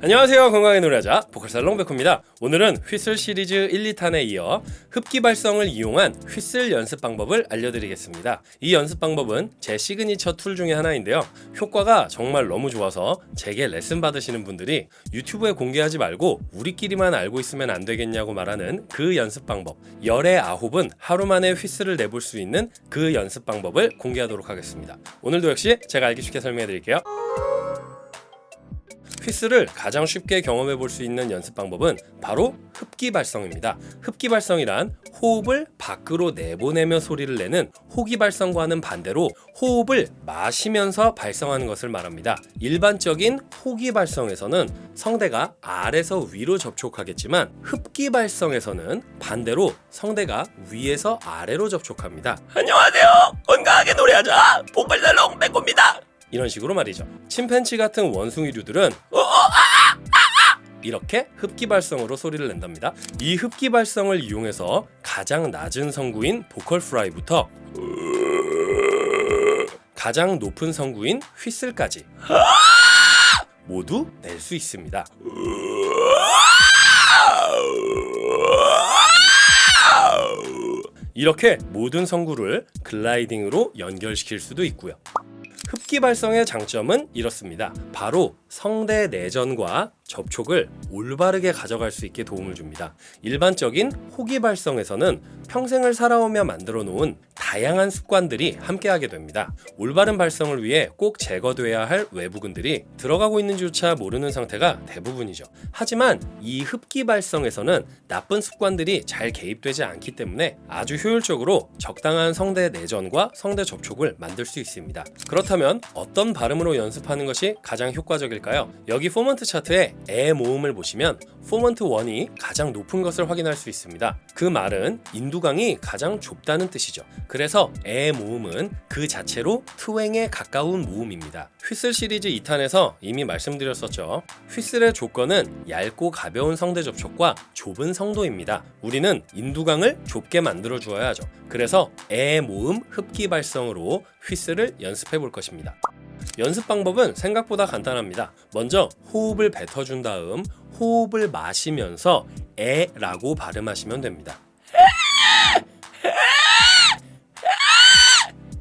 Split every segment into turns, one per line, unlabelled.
안녕하세요. 건강히 노래하자 보컬살롱 백호입니다. 오늘은 휘슬 시리즈 1, 2탄에 이어 흡기 발성을 이용한 휘슬 연습 방법을 알려드리겠습니다. 이 연습 방법은 제 signature tool 중에 하나인데요. 효과가 정말 너무 좋아서 제게 레슨 받으시는 분들이 유튜브에 공개하지 말고 우리끼리만 알고 있으면 안 되겠냐고 말하는 그 연습 방법 열의 아홉은 하루 만에 휘슬을 내볼 수 있는 그 연습 방법을 공개하도록 하겠습니다. 오늘도 역시 제가 알기 쉽게 설명해 드릴게요 휘스를 가장 쉽게 경험해 볼 수 있는 연습 방법은 바로 흡기 발성입니다. 흡기 발성이란 호흡을 밖으로 내보내며 소리를 내는 호기 발성과는 반대로 호흡을 마시면서 발성하는 것을 말합니다. 일반적인 호기 발성에서는 성대가 아래서 위로 접촉하겠지만 흡기 발성에서는 반대로 성대가 위에서 아래로 접촉합니다. 안녕하세요. 건강하게 노래하자. 복발살롱 백호입니다. 이런 식으로 말이죠. 침팬치 같은 원숭이류들은 이렇게 흡기 발성으로 소리를 낸답니다. 이 흡기 발성을 이용해서 가장 낮은 성구인 보컬 프라이부터 가장 높은 성구인 휘슬까지 모두 낼 수 있습니다. 이렇게 모든 성구를 글라이딩으로 연결시킬 수도 있고요. 흡기 발성의 장점은 이렇습니다. 바로 성대 내전과 접촉을 올바르게 가져갈 수 있게 도움을 줍니다. 일반적인 호기 발성에서는 평생을 살아오며 만들어 놓은 다양한 습관들이 함께하게 됩니다. 올바른 발성을 위해 꼭 제거돼야 할 외부근들이 들어가고 있는지조차 모르는 상태가 대부분이죠. 하지만 이 흡기 발성에서는 나쁜 습관들이 잘 개입되지 않기 때문에 아주 효율적으로 적당한 성대 내전과 성대 접촉을 만들 수 있습니다. 그렇다면 어떤 발음으로 연습하는 것이 가장 효과적일까요? 여기 formant 차트에 에 모음을 보시면 formant 1이 가장 높은 것을 확인할 수 있습니다. 그 말은 인두강이 가장 좁다는 뜻이죠. 그 래서 에 모음은 그 자체로 twang에 가까운 모음입니다. whistle 시리즈 2탄에서 이미 말씀드렸었죠. whistle의 조건은 얇고 가벼운 성대 접촉과 좁은 성도입니다. 우리는 인두강을 좁게 만들어 주어야 하죠. 그래서 에 모음 흡기 발성으로 whistle을 연습해 볼 것입니다. 연습 방법은 생각보다 간단합니다. 먼저 호흡을 뱉어준 다음 호흡을 마시면서 에라고 발음하시면 됩니다.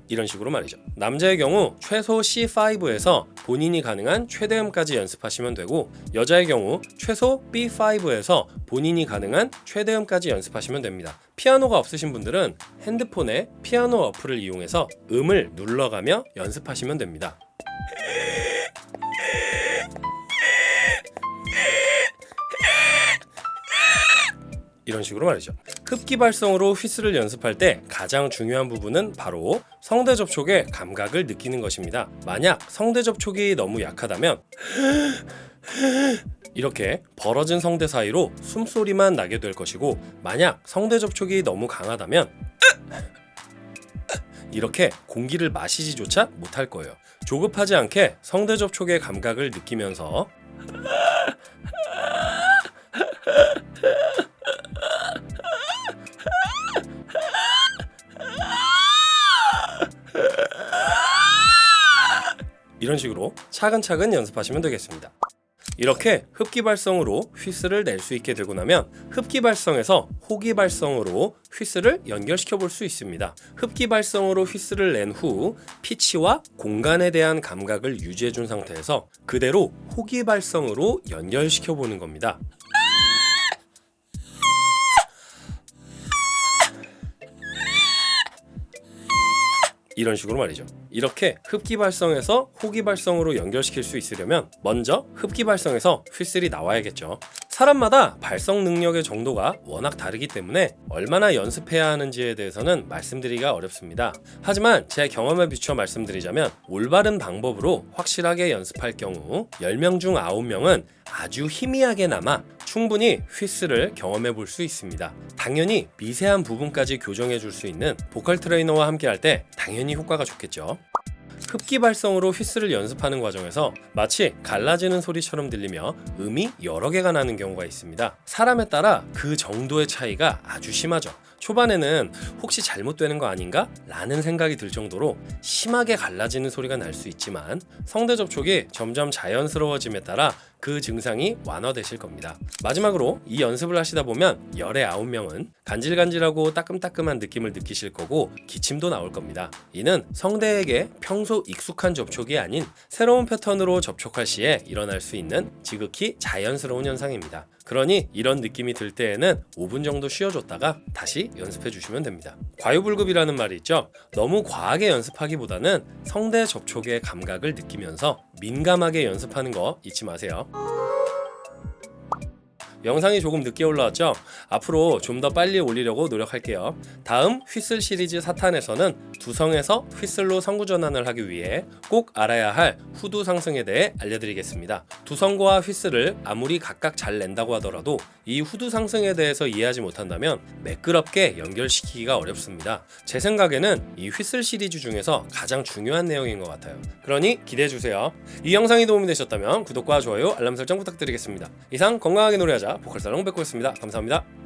이런 식으로 말이죠. 남자의 경우 최소 C5에서 본인이 가능한 최대음까지 연습하시면 되고 여자의 경우 최소 B5에서 본인이 가능한 최대음까지 연습하시면 됩니다. 피아노가 없으신 분들은 핸드폰에 피아노 어플을 이용해서 음을 눌러가며 연습하시면 됩니다. 이런 식으로 말이죠. 흡기 발성으로 휘스를 연습할 때 가장 중요한 부분은 바로 성대 접촉의 감각을 느끼는 것입니다. 만약 성대 접촉이 너무 약하다면 이렇게 벌어진 성대 사이로 숨소리만 나게 될 것이고 만약 성대 접촉이 너무 강하다면 이렇게 공기를 마시지조차 못할 거예요. 조급하지 않게 성대 접촉의 감각을 느끼면서 이런 식으로 차근차근 연습하시면 되겠습니다. 이렇게 흡기 발성으로 휘스를 낼 수 있게 되고 나면 흡기 발성에서 호기 발성으로 휘스를 연결시켜 볼 수 있습니다. 흡기 발성으로 휘스를 낸 후 피치와 공간에 대한 감각을 유지해 준 상태에서 그대로 호기 발성으로 연결시켜 보는 겁니다. 이런 식으로 말이죠. 이렇게 흡기 발성에서 호기 발성으로 연결시킬 수 있으려면 먼저 흡기 발성에서 휘슬이 나와야겠죠. 사람마다 발성 능력의 정도가 워낙 다르기 때문에 얼마나 연습해야 하는지에 대해서는 말씀드리기가 어렵습니다. 하지만 제 경험에 비추어 말씀드리자면 올바른 방법으로 확실하게 연습할 경우 10명 중 9명은 아주 희미하게나마 충분히 휘스를 경험해 볼 수 있습니다. 당연히 미세한 부분까지 교정해 줄 수 있는 보컬 트레이너와 함께 할 때 당연히 효과가 좋겠죠. 흡기 발성으로 휘스를 연습하는 과정에서 마치 갈라지는 소리처럼 들리며 음이 여러 개가 나는 경우가 있습니다. 사람에 따라 그 정도의 차이가 아주 심하죠. 초반에는 혹시 잘못되는 거 아닌가? 라는 생각이 들 정도로 심하게 갈라지는 소리가 날 수 있지만 성대 접촉이 점점 자연스러워짐에 따라 그 증상이 완화되실 겁니다. 마지막으로 이 연습을 하시다 보면 열의 아홉 명은 간질간질하고 따끔따끔한 느낌을 느끼실 거고 기침도 나올 겁니다. 이는 성대에게 평소 익숙한 접촉이 아닌 새로운 패턴으로 접촉할 시에 일어날 수 있는 지극히 자연스러운 현상입니다. 그러니 이런 느낌이 들 때에는 5분 정도 쉬어줬다가 다시 연습해 주시면 됩니다. 과유불급이라는 말이 있죠. 너무 과하게 연습하기보다는 성대 접촉의 감각을 느끼면서 민감하게 연습하는 거 잊지 마세요. 영상이 조금 늦게 올라왔죠? 앞으로 좀 더 빨리 올리려고 노력할게요. 다음 휘슬 시리즈 사탄에서는 두성에서 휘슬로 성구 전환을 하기 위해 꼭 알아야 할 후두 상승에 대해 알려드리겠습니다. 두성과 휘슬을 아무리 각각 잘 낸다고 하더라도 이 후두 상승에 대해서 이해하지 못한다면 매끄럽게 연결시키기가 어렵습니다. 제 생각에는 이 휘슬 시리즈 중에서 가장 중요한 내용인 것 같아요. 그러니 기대해 주세요. 이 영상이 도움이 되셨다면 구독과 좋아요, 알람 설정 부탁드리겠습니다. 이상 건강하게 노래하자 보컬살롱 백호였습니다. 감사합니다.